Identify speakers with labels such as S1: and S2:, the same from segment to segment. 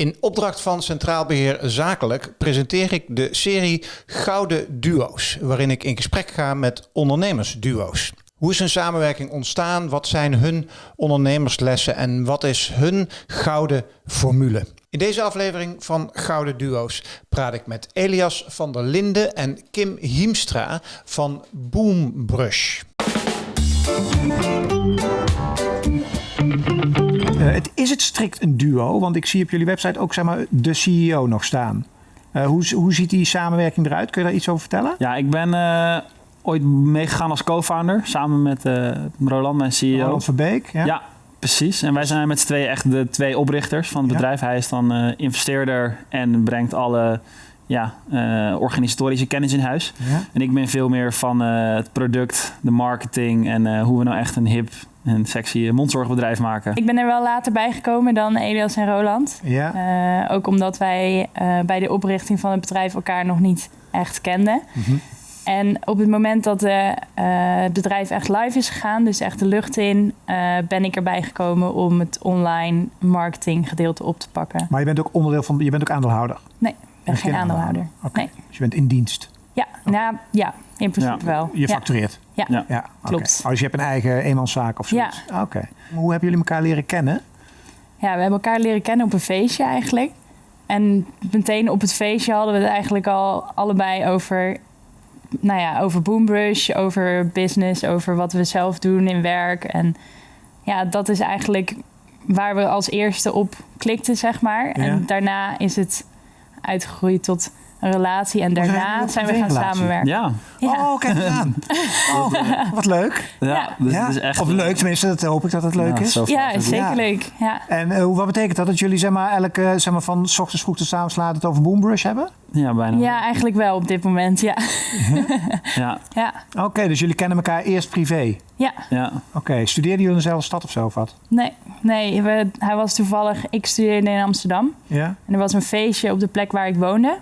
S1: In opdracht van Centraal Beheer Zakelijk presenteer ik de serie Gouden Duo's, waarin ik in gesprek ga met ondernemersduo's. Hoe is hun samenwerking ontstaan? Wat zijn hun ondernemerslessen en wat is hun gouden formule? In deze aflevering van Gouden Duo's praat ik met Elias van der Linden en Kim Hiemstra van Boombrush.
S2: Uh, het, is het strikt een duo? Want ik zie op jullie website ook zeg maar, de CEO nog staan. Uh, hoe, hoe ziet die samenwerking eruit? Kun je daar iets over vertellen?
S3: Ja, ik ben uh, ooit meegegaan als co-founder samen met Roland, mijn CEO.
S2: Roland Verbeek, ja.
S3: ja. Precies, en wij zijn met z'n tweeën echt de twee oprichters van het bedrijf. Hij is dan investeerder en brengt alle ja, organisatorische kennis in huis.
S2: Ja.
S3: En ik ben veel meer van het product, de marketing en hoe we nou echt een hip een sexy mondzorgbedrijf maken.
S4: Ik ben er wel later bij gekomen dan Elias en Roland.
S2: Ja.
S4: Uh, ook omdat wij uh, bij de oprichting van het bedrijf elkaar nog niet echt kenden.
S2: Mm -hmm.
S4: En op het moment dat uh, het bedrijf echt live is gegaan, dus echt de lucht in, ben ik erbij gekomen om het online marketing gedeelte op te pakken.
S2: Maar je bent ook onderdeel van, je bent ook aandeelhouder?
S4: Nee, ik ben geen aandeelhouder.
S2: Okay.
S4: Nee.
S2: Dus je bent in dienst?
S4: Ja, nou, ja in principe
S3: Ja.
S4: wel.
S2: Je factureert?
S4: Ja,
S3: Ja.
S2: Ja,
S4: Klopt.
S2: dus je hebt een eigen eenmanszaak of zoiets? Oké. Hoe hebben jullie elkaar leren kennen?
S4: Ja, we hebben elkaar leren kennen op een feestje eigenlijk. En meteen op het feestje hadden we het eigenlijk al allebei over, nou ja, over Boombrush, over business, over wat we zelf doen in werk. En ja, dat is eigenlijk waar we als eerste op klikten, zeg maar.
S2: Ja.
S4: En daarna is het uitgegroeid tot een relatie. En daarna zijn we gaan
S2: relatie?
S4: samenwerken.
S3: Ja,
S4: Ja.
S2: Oh, kijk eens aan. Oh, wat leuk.
S3: ja. Dus
S2: ja.
S3: het is echt...
S2: of leuk, tenminste, dat hoop ik dat het leuk
S3: Ja,
S2: is.
S4: Ja,
S3: fijn.
S4: zeker
S2: Ja.
S4: leuk. Ja.
S2: En eh, wat betekent dat? Dat jullie zeg maar, elke, zeg maar, van s ochtends vroeg tot 's avonds laat het over Boombrush hebben?
S3: Ja, bijna.
S4: ja, eigenlijk wel op dit moment, ja.
S3: Ja,
S4: Ja,
S2: Oké, dus jullie kennen elkaar eerst privé.
S4: ja.
S3: ja.
S2: Oké, studeerden jullie in dezelfde stad of zo of wat?
S4: Nee, nee we, hij was toevallig... Ik studeerde in Amsterdam.
S2: Ja?
S4: En er was een feestje op de plek waar ik woonde.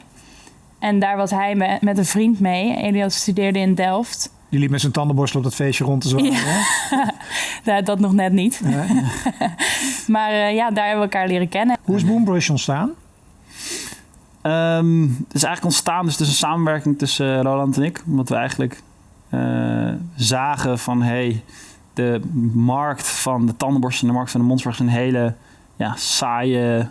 S4: En daar was hij me- met een vriend mee. Elias studeerde in Delft.
S2: Die liep met zijn tandenborstel op dat feestje rond te zwaaien.
S4: Ja.
S2: hè?
S4: Nou, dat nog net niet.
S2: Ja.
S4: Maar eh, ja, daar hebben we elkaar leren kennen.
S2: Hoe is Boombrush ontstaan?
S3: Ehm, het is eigenlijk ontstaan dus tussen samenwerking tussen eh, Roland en ik. Omdat we eigenlijk eh, zagen van... Hey, de markt van de tandenborstel en de markt van de mondzorg... is een hele ja, saaie,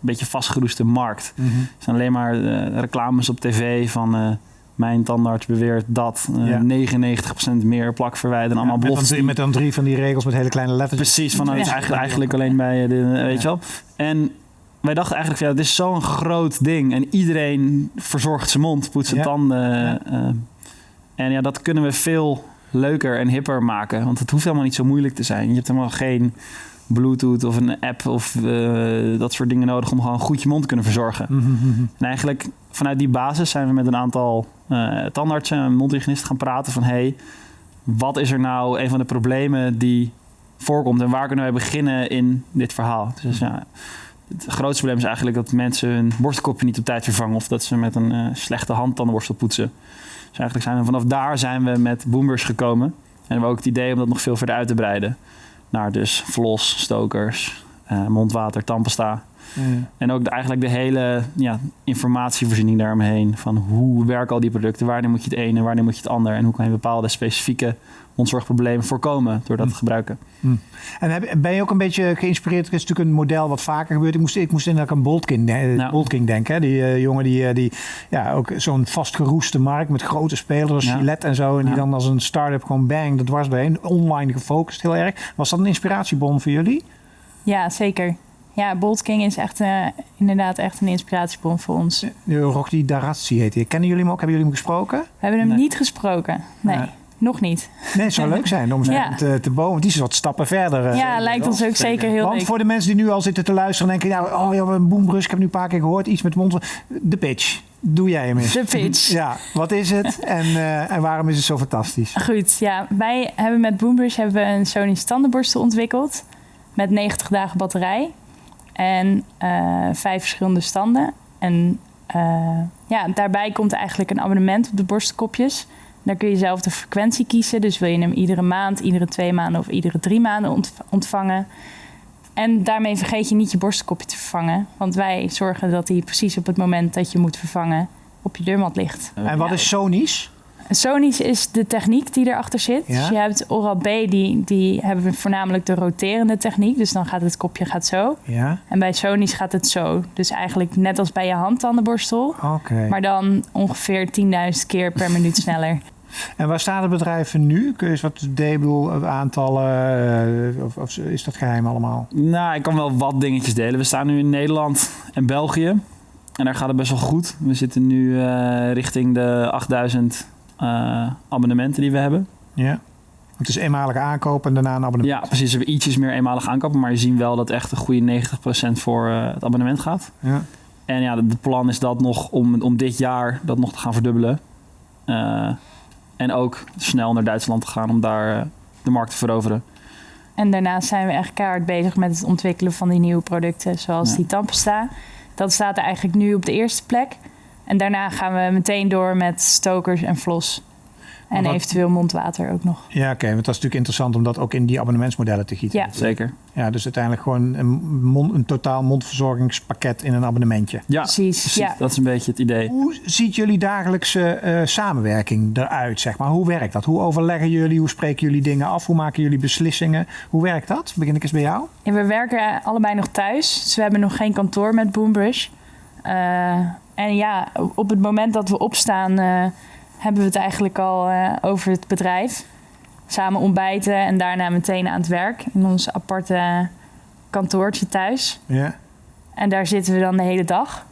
S3: beetje vastgeroeste markt.
S2: Mhm.
S3: Er zijn alleen maar eh, reclames op tv van... eh, mijn tandarts beweert dat eh,
S2: Ja.
S3: 99% meer plak verwijderen.
S2: Ja,
S3: allemaal
S2: met, dan drie, met dan drie van die regels met hele kleine letters.
S3: Precies, van, het is
S4: Ja.
S3: eigenlijk, eigenlijk alleen bij de, weet je wel. En wij dachten eigenlijk, ja, het is zo'n groot ding. En iedereen verzorgt zijn mond, poetst zijn tanden. Eh, en ja, dat kunnen we veel leuker en hipper maken. Want het hoeft helemaal niet zo moeilijk te zijn. Je hebt helemaal geen bluetooth of een app of eh, dat soort dingen nodig... om gewoon goed je mond te kunnen verzorgen.
S2: Mhm, mhm.
S3: En eigenlijk vanuit die basis zijn we met een aantal eh, tandartsen en mondhygiënisten gaan praten van... hey, wat is er nou een van de problemen die voorkomt en waar kunnen wij beginnen in dit verhaal? Dus ja, het grootste probleem is eigenlijk dat mensen hun borstelkopje niet op tijd vervangen... of dat ze met een eh, slechte hand tandenborstel poetsen. Dus eigenlijk zijn we vanaf daar zijn we met Boombers gekomen. En hebben we ook het idee om dat nog veel verder uit te breiden. Naar dus vlos, stokers, eh, mondwater, tandpasta...
S2: Ja.
S3: En ook de, eigenlijk de hele ja, informatievoorziening daaromheen. Van hoe werken al die producten? Wanneer moet je het ene en wanneer moet je het ander? En hoe kan je bepaalde specifieke mondzorgproblemen voorkomen door dat te gebruiken?
S2: En heb- ben je ook een beetje geïnspireerd? Het is natuurlijk een model wat vaker gebeurt. Ik moest, ik moest inderdaad aan Boltking, eh,
S3: Ja.
S2: Boltking denken. Hè? Die eh, jongen die, eh, die ja, ook zo'n vastgeroeste markt met grote spelers als
S3: Ja.
S2: Gillette en zo. En die
S3: Ja.
S2: dan als een start-up gewoon bang, dat was doorheen. Online gefocust heel erg. Was dat een inspiratiebron voor jullie?
S4: Ja, zeker. Ja, Bolt King is echt, eh, inderdaad echt een inspiratiebron voor ons. We
S2: De Rocky Darazzi heet hij. Kennen jullie hem ook? Hebben jullie hem gesproken?
S4: hebben hem
S3: Nee.
S4: niet gesproken. Nee,
S2: Ja.
S4: nog niet.
S2: Nee, het zou leuk zijn om ze
S4: Ja.
S2: te, te bomen. Die is wat stappen verder. eh,
S4: ja, lijkt ons ook zeker heel
S2: Want
S4: leuk.
S2: voor de mensen die nu al zitten te luisteren en denken... Nou, oh ja, een ik heb nu een paar keer gehoord. Iets met mond. De pitch. Doe jij hem eens.
S4: De pitch.
S2: Ja, wat is het en, eh, en waarom is het zo fantastisch?
S4: Goed, ja. Wij hebben met Boombrush hebben we een Sony standaardborstel ontwikkeld. Met 90 dagen batterij. En eh, vijf verschillende standen. En eh, ja, daarbij komt eigenlijk een abonnement op de borstelkopjes. Daar kun je zelf de frequentie kiezen. Dus wil je hem iedere maand, iedere twee maanden of iedere drie maanden ont- ontvangen. En daarmee vergeet je niet je borstelkopje te vervangen. Want wij zorgen dat die precies op het moment dat je moet vervangen op je deurmat ligt.
S2: En wat is Sony's?
S4: Sony's is de techniek die erachter zit.
S2: Ja.
S4: Dus je hebt Oral-B, die, die hebben voornamelijk de roterende techniek. Dus dan gaat het kopje gaat zo.
S2: Ja,
S4: En bij Sony's gaat het zo. Dus eigenlijk net als bij je handtandenborstel.
S2: oké.
S4: Maar dan ongeveer 10.000 keer per minuut sneller.
S2: En waar staat het bedrijf nu? Kun je eens wat delen, Ik bedoel, aantallen, eh, of, of is dat geheim allemaal?
S3: Nou, ik kan wel wat dingetjes delen. We staan nu in Nederland en België. En daar gaat het best wel goed. We zitten nu eh, richting de 8000 eh, abonnementen die we hebben.
S2: Ja. Het is eenmalig aankopen en daarna een abonnement.
S3: Ja, precies. We hebben ietsjes meer eenmalig aankopen. Maar je ziet wel dat echt een goede 90% voor eh, het abonnement gaat.
S2: Ja.
S3: En ja, het plan is dat nog om, om dit jaar dat nog te gaan verdubbelen. Eh, en ook snel naar Duitsland te gaan om daar eh, de markt te veroveren.
S4: En daarnaast zijn we echt keihard bezig met het ontwikkelen van die nieuwe producten. Zoals
S3: Ja.
S4: die tandpasta. Dat staat er eigenlijk nu op de eerste plek. En daarna gaan we meteen door met stokers en flos. En
S2: wat-
S4: eventueel mondwater ook nog.
S2: Ja, oké. want dat is natuurlijk interessant om dat ook in die abonnementsmodellen te gieten.
S4: Ja.
S3: Zeker.
S2: Ja, dus uiteindelijk gewoon een, mond, een totaal mondverzorgingspakket in een abonnementje.
S3: Ja,
S4: Precies,
S3: precies.
S4: ja.
S3: Dat is een beetje het idee.
S2: Hoe ziet jullie dagelijkse eh, samenwerking eruit, zeg maar? Hoe werkt dat? Hoe overleggen jullie? Hoe spreken jullie dingen af? Hoe maken jullie beslissingen? Hoe werkt dat? Begin ik eens bij jou?
S4: En we werken allebei nog thuis. Dus we hebben nog geen kantoor met Boombrush. Eh, en ja, op het moment dat we opstaan, eh, hebben we het eigenlijk al eh, over het bedrijf. Samen ontbijten en daarna meteen aan het werk in ons aparte kantoortje thuis.
S2: Ja.
S4: En daar zitten we dan de hele dag.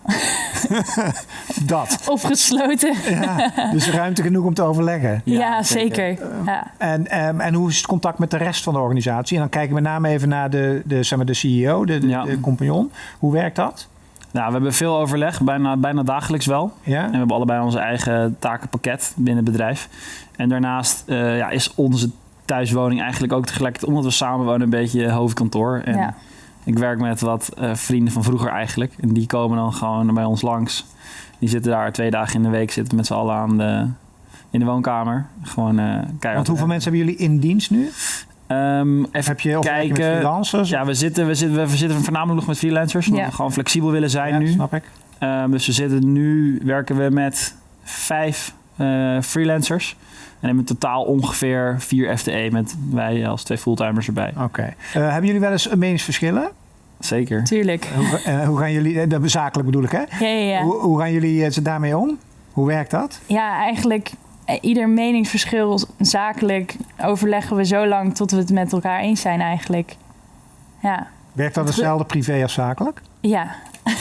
S2: Dat.
S4: Opgesloten.
S2: Ja, dus ruimte genoeg om te overleggen.
S4: Ja,
S3: zeker.
S4: zeker. Ja.
S2: En, ehm, en hoe is het contact met de rest van de organisatie? En dan kijken we met name even naar de, de, zeg maar de CEO, de, de,
S3: Ja.
S2: de compagnon. Hoe werkt dat?
S3: Nou, we hebben veel overleg, bijna, bijna dagelijks wel.
S2: Ja?
S3: En we hebben allebei onze eigen takenpakket binnen het bedrijf. En daarnaast eh, ja, is onze thuiswoning eigenlijk ook tegelijkertijd, omdat we samen wonen, een beetje hoofdkantoor. En
S4: Ja.
S3: ik werk met wat eh, vrienden van vroeger eigenlijk. En die komen dan gewoon bij ons langs. Die zitten daar twee dagen in de week, zitten met z'n allen aan de, in de woonkamer. Gewoon eh keihard.
S2: Want hoeveel mensen hebben jullie in dienst nu?
S3: Ehm,
S2: Of
S3: even
S2: heb je
S3: kijken.
S2: freelancers?
S3: Ja, we zitten, we, zitten, we zitten voornamelijk nog met freelancers. Omdat
S4: Ja.
S3: we gewoon flexibel willen zijn
S2: Ja,
S3: nu.
S2: snap ik.
S3: Ehm, dus we zitten nu, werken we met vijf eh, freelancers. En hebben in totaal ongeveer vier FTE met wij als twee fulltimers erbij.
S2: Oké. Eh, hebben jullie wel eens meningsverschillen?
S3: Zeker.
S4: Tuurlijk.
S2: Hoe, eh, hoe gaan jullie, dat zakelijk bedoel ik hè?
S4: Ja, ja, ja.
S2: Hoe, hoe gaan jullie ze daarmee om? Hoe werkt dat?
S4: Ja, eigenlijk ieder meningsverschil zakelijk overleggen we zo lang tot we het met elkaar eens zijn eigenlijk. Ja,
S2: Werkt dat
S4: Het-
S2: hetzelfde privé als zakelijk?
S4: ja.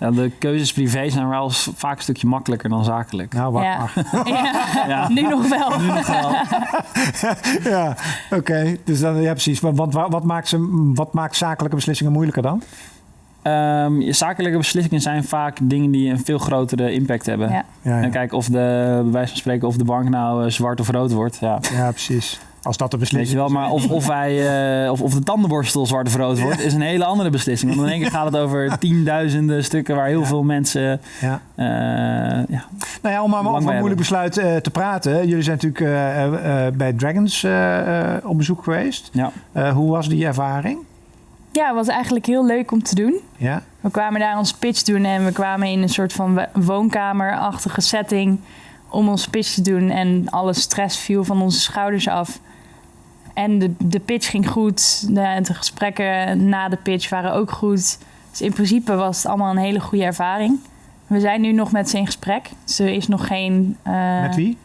S3: Ja, de keuzes privé zijn wel vaak een stukje makkelijker dan zakelijk.
S2: Nou, wacht
S4: Ja.
S2: maar.
S4: ja.
S3: Ja.
S4: Nu nog wel.
S3: Nu nog wel.
S2: ja, oké. Dus dan, ja, precies. Want wat, wat, maakt ze, wat maakt zakelijke beslissingen moeilijker dan?
S3: Ehm, je zakelijke beslissingen zijn vaak dingen die een veel grotere impact hebben.
S4: Ja.
S2: Ja, ja.
S3: En kijk of de, bij wijze van spreken, of de bank nou eh, zwart of rood wordt. Ja.
S2: ja precies. Als dat de
S3: Weet
S2: beslissing
S3: je wel,
S2: is.
S3: maar of, of, wij, eh, of, of de tandenborstel zwart of rood wordt, is een hele andere beslissing. Want in één keer gaat het over tienduizenden stukken waar heel
S2: Ja.
S3: veel mensen.
S2: Ja.
S3: eh, ja.
S2: Nou ja, om maar over een moeilijk besluit eh, te praten. Jullie zijn natuurlijk eh, eh, eh, bij Dragons op bezoek geweest.
S3: Ja.
S2: Eh, hoe was die ervaring?
S4: Ja, het was eigenlijk heel leuk om te doen.
S2: Ja?
S4: We kwamen daar ons pitch doen en we kwamen in een soort van wo- woonkamerachtige setting om ons pitch te doen. En alle stress viel van onze schouders af. En de, de pitch ging goed. De, de gesprekken na de pitch waren ook goed. Dus in principe was het allemaal een hele goede ervaring. We zijn nu nog met ze in gesprek. Er is nog geen... eh,
S2: Met wie?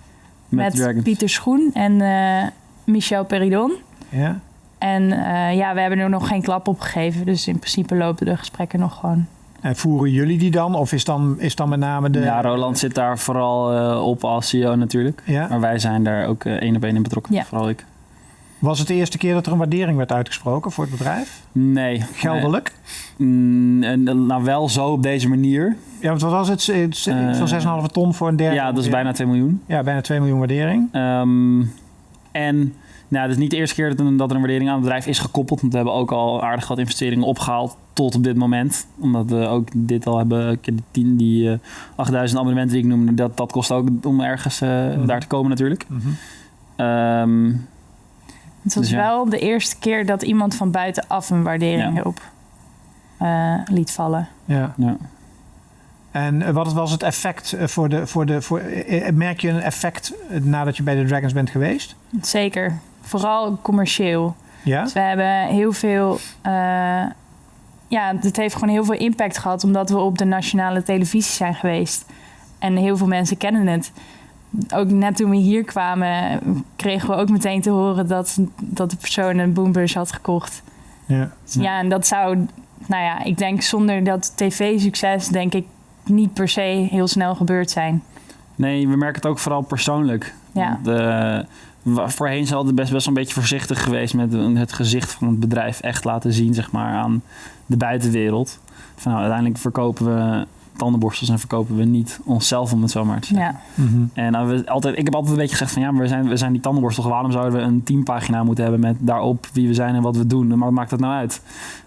S3: Met.
S4: Pieter Schoen en eh, Michel Peridon.
S2: Ja?
S4: En eh, ja, we hebben er nog geen klap op gegeven. Dus in principe lopen de gesprekken nog gewoon.
S2: En voeren jullie die dan? Of is dan, is dan met name de...
S3: Ja, Roland zit daar vooral eh, op als CEO natuurlijk.
S2: Ja?
S3: Maar wij zijn daar ook eh, één op één in betrokken.
S4: Ja.
S3: Vooral ik.
S2: Was het de eerste keer dat er een waardering werd uitgesproken voor het bedrijf?
S3: Nee.
S2: Geldelijk?
S3: Nee. Mm, en, nou, wel zo op deze manier.
S2: Ja, want wat was het? Zo'n 6,5 ton voor een derde?
S3: Ja, dat is bijna 2 miljoen.
S2: Ja, bijna 2 miljoen waardering.
S3: Ehm, en nou, het is niet de eerste keer dat, een, dat er een waardering aan het bedrijf is gekoppeld. Want we hebben ook al aardig wat investeringen opgehaald tot op dit moment. Omdat we ook dit al hebben, die, 10, die eh, 8000 abonnementen die ik noemde, dat, dat kost ook om ergens eh,
S2: Mhm.
S3: daar te komen natuurlijk.
S2: Mhm.
S3: Ehm,
S4: Het was
S3: Dus ja.
S4: wel de eerste keer dat iemand van buitenaf een waardering
S3: Ja.
S4: erop eh, liet vallen.
S2: Ja.
S3: Ja.
S2: En eh, wat was het effect eh, voor de... Voor de voor, eh, eh, merk je een effect eh, nadat je bij de Dragons bent geweest?
S4: Zeker. Vooral commercieel.
S2: Ja?
S4: Dus we hebben heel veel. eh, ja, het heeft gewoon heel veel impact gehad omdat we op de nationale televisie zijn geweest. En heel veel mensen kennen het. Ook net toen we hier kwamen, kregen we ook meteen te horen dat, dat de persoon een boombrush had gekocht.
S2: Ja.
S4: Dus ja, en dat zou, nou ja, ik denk zonder dat tv-succes, denk ik niet per se heel snel gebeurd zijn.
S3: Nee, we merken het ook vooral persoonlijk.
S4: Ja.
S3: Want, eh, voorheen zijn altijd best, best wel een beetje voorzichtig geweest met het gezicht van het bedrijf echt laten zien, zeg maar, aan de buitenwereld. Van, nou, uiteindelijk verkopen we tandenborstels en verkopen we niet onszelf, om het zo maar te zeggen.
S4: Ja,
S2: Mhm.
S3: En nou, we altijd, ik heb altijd een beetje gezegd van ja, maar we zijn, we zijn die tandenborstel. Waarom zouden we een teampagina moeten hebben met daarop wie we zijn en wat we doen? Maar wat maakt dat nou uit?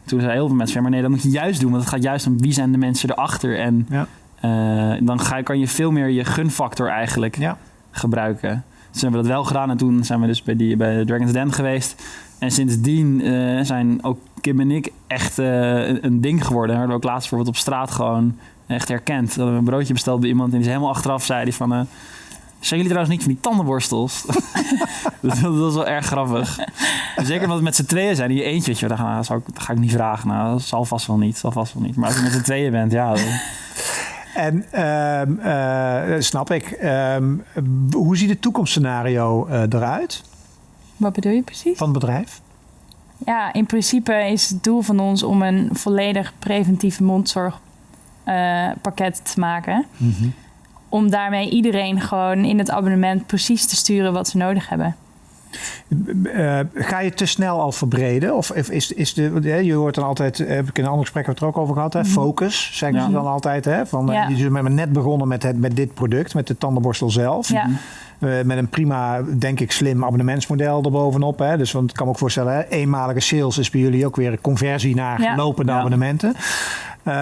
S3: Toen zeiden heel veel mensen van ja, maar nee, dat moet je juist doen. Want het gaat juist om wie zijn de mensen erachter. En
S2: Ja.
S3: eh, dan ga, kan je veel meer je gunfactor eigenlijk
S2: Ja.
S3: gebruiken. Dus hebben we dat wel gedaan en toen zijn we dus bij, die, bij Dragon's Den geweest. En sindsdien eh, zijn ook Kim en ik echt eh, een, ding geworden. We hebben ook laatst bijvoorbeeld op straat gewoon echt herkend. We hebben een broodje besteld bij iemand en die is helemaal achteraf zei die van... eh, zijn jullie trouwens niet van die tandenborstels? dat, dat was wel erg grappig. Zeker omdat we met z'n tweeën zijn. Die eentje, weet je, dat, dat ga ik niet vragen. Nou, dat zal vast wel niet. Zal vast wel niet. Maar als je met z'n tweeën bent, ja.
S2: En ehm, eh, snap ik. Ehm, hoe ziet het toekomstscenario eh, eruit
S4: wat bedoel je precies?
S2: van het bedrijf?
S4: Ja, in principe is het doel van ons om een volledig preventieve mondzorgpakket te maken. Om daarmee iedereen gewoon in het abonnement precies te sturen wat ze nodig hebben.
S2: Eh, ga je te snel al verbreden? Of is, is de, je hoort dan altijd, eh, heb ik in een ander gesprek het er ook over gehad, hè? focus, zeggen
S3: Ja.
S2: ze dan altijd. Hè? Van, eh,
S4: Ja.
S2: Je bent net begonnen met, het, met dit product, met de tandenborstel zelf.
S4: Ja,
S2: Eh, met een prima, denk ik, slim abonnementsmodel erbovenop. Hè? Dus want ik kan me ook voorstellen, hè? eenmalige sales is bij jullie ook weer een conversie naar
S4: Ja.
S2: lopende
S3: Ja.
S2: abonnementen. Eh,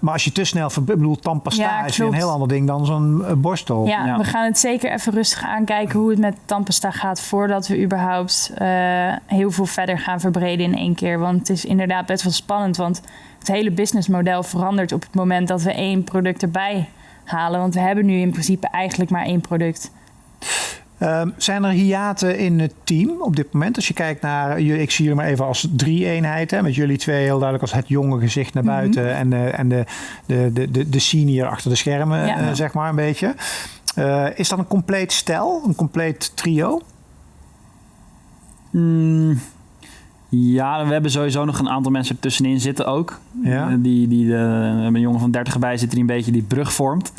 S2: maar als je te snel ik bedoel, tandpasta
S4: Ja,
S2: is weer een heel ander ding dan zo'n eh, borstel.
S4: ja,
S3: Ja.
S4: we gaan het zeker even rustig aankijken hoe het met tandpasta gaat voordat we überhaupt eh, heel veel verder gaan verbreden in één keer. Want het is inderdaad best wel spannend, want het hele businessmodel verandert op het moment dat we één product erbij halen. Want we hebben nu in principe eigenlijk maar één product.
S2: Ehm, zijn er hiaten in het team op dit moment? Als je kijkt naar, jullie- ik zie jullie maar even als drie eenheid, hè, met jullie twee heel duidelijk als het jonge gezicht naar
S4: Mhm.
S2: buiten en, de, en de, de, de, de, de senior achter de schermen,
S4: Ja.
S2: eh, zeg maar een beetje. Eh, is dat een compleet stel, een compleet trio?
S3: Mm, ja, we hebben sowieso nog een aantal mensen ertussenin zitten ook.
S2: Ja.
S3: Eh, Die, die, we hebben een jongen van 30 erbij zit die een beetje die brug vormt.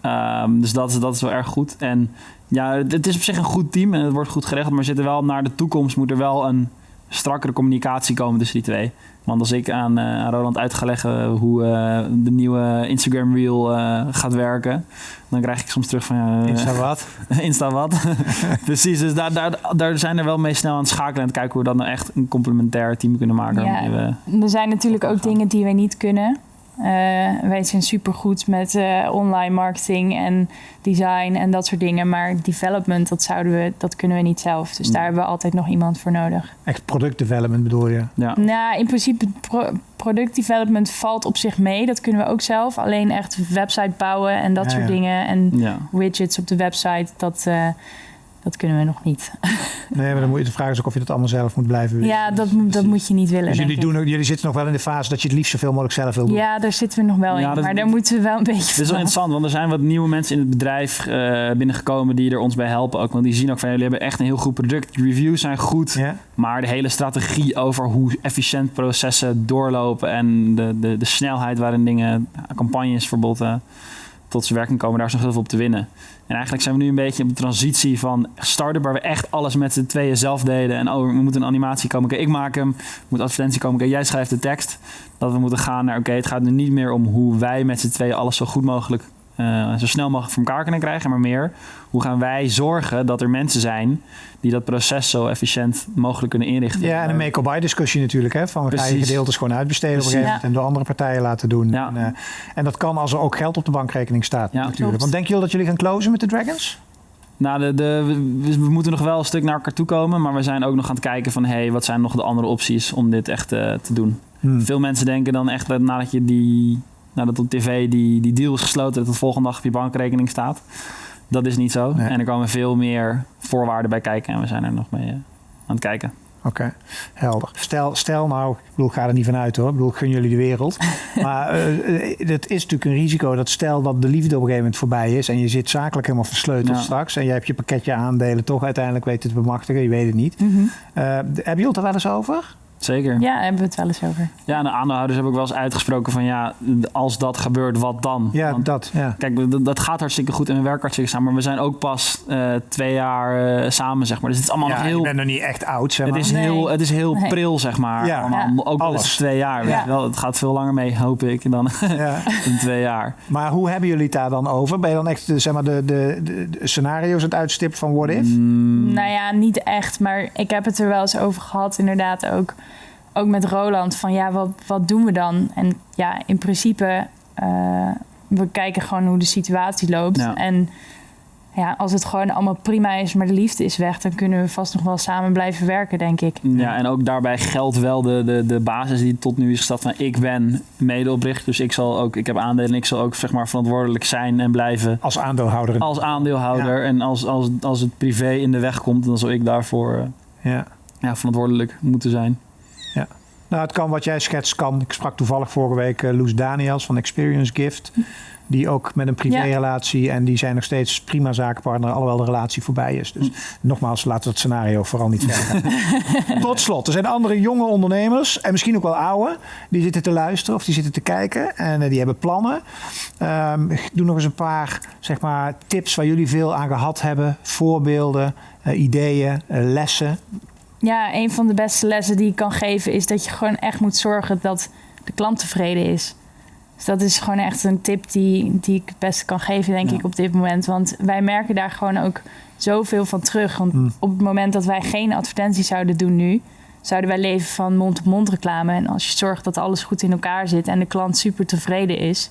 S3: Ehm, dus dat is, dat is wel erg goed. En ja, het het is op zich een goed team en het wordt goed geregeld. Maar we zitten wel naar de toekomst moet er wel een strakkere communicatie komen tussen die twee. Want als ik aan, eh, aan Roland uit ga leggen hoe eh, de nieuwe Instagram Reel eh, gaat werken, dan krijg ik soms terug van
S2: dat wat?
S3: Insta wat. Precies, dus daar, daar, daar zijn er wel mee snel aan het schakelen en te kijken hoe we dan nou echt een complementair team kunnen maken.
S4: Ja. Er zijn natuurlijk ook dingen die wij niet kunnen. Eh, wij zijn supergoed met eh, online marketing en design en dat soort dingen. Maar development, dat, zouden we, dat kunnen we niet zelf. Dus daar hebben we altijd nog iemand voor nodig.
S2: Echt product development bedoel je?
S3: ja.
S4: Nou, in principe, pro product development valt op zich mee. Dat kunnen we ook zelf. Alleen echt website bouwen en dat
S2: Ja,
S4: soort
S2: ja.
S4: dingen. En
S3: Ja.
S4: widgets op de website, dat, eh, dat kunnen we nog niet.
S2: Nee, maar dan moet je de vraag is ook of je dat allemaal zelf moet blijven doen.
S4: Ja, dat, moet- dat moet je niet willen.
S2: Dus jullie, doen, jullie zitten nog wel in de fase dat je het liefst zoveel mogelijk zelf wil doen.
S4: Ja, daar zitten we nog wel
S3: Ja,
S4: in.
S3: dat-
S4: maar daar moeten we wel een beetje
S3: Dit is wel interessant, want er zijn wat nieuwe mensen in het bedrijf eh, binnengekomen die er ons bij helpen ook. Want die zien ook van jullie hebben echt een heel goed product. De reviews zijn goed,
S2: Ja?
S3: maar de hele strategie over hoe efficiënt processen doorlopen en de, de, de snelheid waarin dingen, campagnes bijvoorbeeld, eh, tot zijn werking komen, daar is nog heel veel op te winnen. En eigenlijk zijn we nu een beetje op de transitie van start-up waar we echt alles met z'n tweeën zelf deden. En oh, we moeten een animatie komen, ik maak hem. Moet advertentie komen, jij schrijft de tekst. Dat we moeten gaan naar, oké, het gaat nu niet meer om hoe wij met z'n tweeën alles zo goed mogelijk, eh, zo snel mogelijk voor elkaar kunnen krijgen. Maar meer, hoe gaan wij zorgen dat er mensen zijn die dat proces zo efficiënt mogelijk kunnen inrichten.
S2: Ja, en een make-or-buy discussie natuurlijk. Hè, van we gaan je gedeeltes gewoon uitbesteden op een
S3: Precies.
S2: gegeven moment en door andere partijen laten doen.
S3: Ja.
S2: En, eh, en dat kan als er ook geld op de bankrekening staat
S3: Ja,
S2: natuurlijk.
S3: klopt.
S2: Want denken jullie dat jullie gaan closen met de Dragons?
S3: Nou, de, de, we, we moeten nog wel een stuk naar elkaar toe komen. Maar we zijn ook nog aan het kijken van... hey, wat zijn nog de andere opties om dit echt eh, te doen?
S2: Hmm.
S3: Veel mensen denken dan echt dat nadat je die... Nadat op tv die, die deal is gesloten... dat het volgende dag op je bankrekening staat. Dat is niet zo.
S2: Nee.
S3: En er komen veel meer voorwaarden bij kijken. En we zijn er nog mee eh, aan het kijken.
S2: Oké, helder. Stel, stel nou, ik bedoel, ik ga er niet van uit hoor. Ik bedoel, ik gun jullie de wereld. maar eh, eh, het is natuurlijk een risico dat stel dat de liefde op een gegeven moment voorbij is... en je zit zakelijk helemaal versleuteld
S3: Ja.
S2: straks... en je hebt je pakketje aandelen toch uiteindelijk weten te bemachtigen. Je weet het niet.
S4: Mhm.
S2: Eh, hebben jullie het er wel eens over?
S3: Zeker.
S4: Ja, daar hebben we het wel eens over.
S3: Ja, en de aandeelhouders hebben ook wel eens uitgesproken van... ja, als dat gebeurt, wat dan?
S2: Ja,
S3: Want
S2: dat. Ja.
S3: Kijk, dat, dat gaat hartstikke goed en we werken hartstikke samen. Maar we zijn ook pas eh, twee jaar eh, samen, zeg maar. Dus het is allemaal
S2: Ja,
S3: nog heel...
S2: bent nog niet echt oud, zeg
S3: Het
S2: maar.
S3: is
S4: Nee.
S3: heel, het is heel
S4: Nee.
S3: pril, zeg maar.
S2: Ja.
S3: Allemaal. Ook al is
S2: Alles.
S3: het twee jaar. Weet wel. Het gaat veel langer mee, hoop ik, dan,
S2: Ja.
S3: dan twee jaar.
S2: Maar hoe hebben jullie het daar dan over? Ben je dan echt de, zeg maar, de, de, de, de scenario's aan het uitstippen van what if?
S3: Mm,
S4: Nou ja, niet echt. Maar ik heb het er wel eens over gehad, inderdaad ook. Ook met Roland, van ja, wat, wat doen we dan? En ja, in principe, eh, we kijken gewoon hoe de situatie loopt.
S3: Ja.
S4: En ja, als het gewoon allemaal prima is, maar de liefde is weg... dan kunnen we vast nog wel samen blijven werken, denk ik.
S3: Ja, en ook daarbij geldt wel de, de, de basis die tot nu is gesteld van ik ben medeoprichter, dus ik zal ook, ik heb aandelen en ik zal ook zeg maar verantwoordelijk zijn en blijven
S2: Als aandeelhouder.
S3: als aandeelhouder. En als, als, als het privé in de weg komt, dan zal ik daarvoor eh,
S2: Ja.
S3: ja, verantwoordelijk moeten zijn.
S2: Nou, het kan wat jij schetst, kan. Ik sprak toevallig vorige week eh, Loes Daniels van Experience Gift. Die ook met een privérelatie en die zijn nog steeds prima zakenpartner, alhoewel de relatie voorbij is. Dus nogmaals, laten we het scenario vooral niet verder gaan. Tot slot, er zijn andere jonge ondernemers en misschien ook wel oude, die zitten te luisteren of die zitten te kijken en eh, die hebben plannen. Ik doe nog eens een paar zeg maar, tips waar jullie veel aan gehad hebben, voorbeelden, eh, ideeën, lessen.
S4: Ja, een van de beste lessen die ik kan geven... is dat je gewoon echt moet zorgen dat de klant tevreden is. Dus dat is gewoon echt een tip die, die ik het beste kan geven, denk
S3: Ja.
S4: ik, op dit moment. Want wij merken daar gewoon ook zoveel van terug. Want
S2: Hmm.
S4: op het moment dat wij geen advertenties zouden doen nu... zouden wij leven van mond-op-mond reclame. En als je zorgt dat alles goed in elkaar zit... en de klant super tevreden is...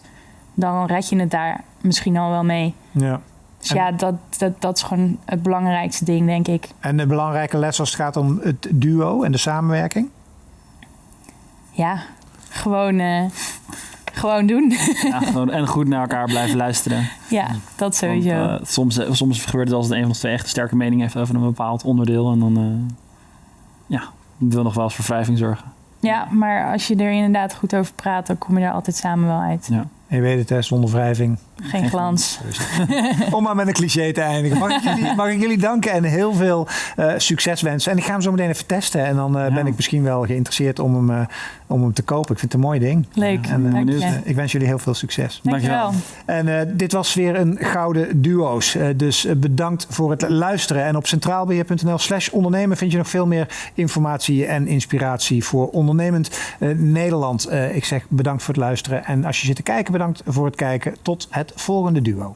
S4: dan red je het daar misschien al wel mee.
S2: Ja.
S4: Dus
S2: En-
S4: ja, dat, dat, dat is gewoon het belangrijkste ding, denk ik.
S2: En een belangrijke les als het gaat om het duo en de samenwerking.
S4: Ja, gewoon, eh, gewoon doen.
S3: Ja, gewoon, en goed naar elkaar blijven luisteren.
S4: ja, dat sowieso.
S3: Want, eh, soms, eh, soms gebeurt het als het een van de twee echt een sterke mening heeft over een bepaald onderdeel. En dan eh, ja, wil nog wel eens voor wrijving zorgen.
S4: ja, maar als je er inderdaad goed over praat, dan kom je daar altijd samen wel uit.
S3: Ja.
S2: En je weet het, hè, zonder wrijving.
S4: Geen glans.
S2: Om maar met een cliché te eindigen. Mag ik jullie, mag ik jullie danken en heel veel eh, succes wensen. En ik ga hem zo meteen even testen. En dan eh,
S3: Ja.
S2: ben ik misschien wel geïnteresseerd om hem, eh, om hem te kopen. Ik vind het een mooi ding.
S4: Leuk,
S2: En,
S4: dank je.
S3: benieuwd.
S2: Ik wens jullie heel veel succes.
S4: Dankjewel.
S2: En eh, dit was weer een Gouden Duo's. Eh, dus bedankt voor het luisteren. En op centraalbeheer.nl slash ondernemen vind je nog veel meer informatie en inspiratie voor ondernemend eh, Nederland. Eh, ik zeg bedankt voor het luisteren. En als je zit te kijken, bedankt voor het kijken. Tot het volgende duo.